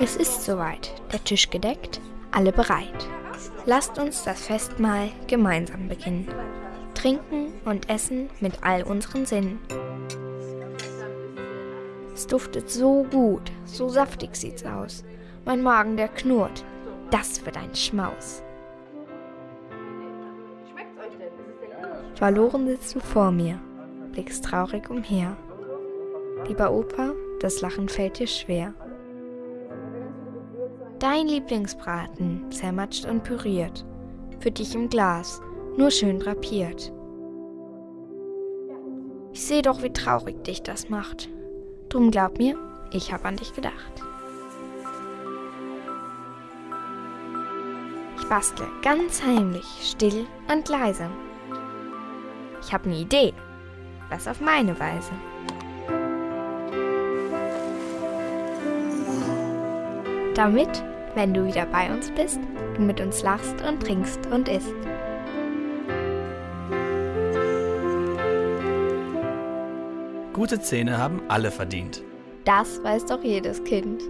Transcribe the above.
Es ist soweit, der Tisch gedeckt, alle bereit. Lasst uns das Festmahl gemeinsam beginnen. Trinken und essen mit all unseren Sinnen. Es duftet so gut, so saftig sieht's aus. Mein Magen, der knurrt. Das wird ein Schmaus. Verloren sitzt du vor mir, blickst traurig umher. Lieber Opa, das Lachen fällt dir schwer. Dein Lieblingsbraten, zermatscht und püriert, für dich im Glas, nur schön drapiert. Ich seh doch, wie traurig dich das macht. Drum glaub mir, ich hab an dich gedacht. Ich bastle ganz heimlich, still und leise. Ich hab ne Idee, was auf meine Weise. Damit, wenn du wieder bei uns bist, du mit uns lachst und trinkst und isst. Gute Zähne haben alle verdient. Das weiß doch jedes Kind.